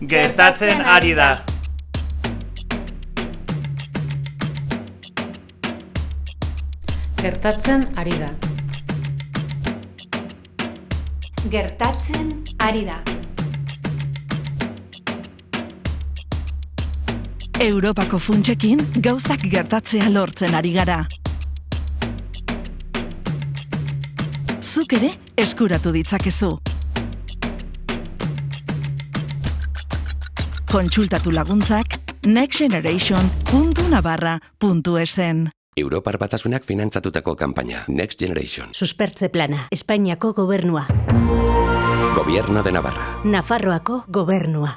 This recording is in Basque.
Gertatzen ari da. Gertatzen ari da. Gertatzen ari da. Europako funtsekin gauzak gertatzea lortzen ari gara. Zuk ere eskuratu ditzakezu. Kontsultatu laguntzak nextgeneration.navarra.esen Europar batasunak finantzatutako kanpaina Next Generation. Suspertze plana, Espainiako gobernua, Gobierno de Navarra. Nafarroako gobernua.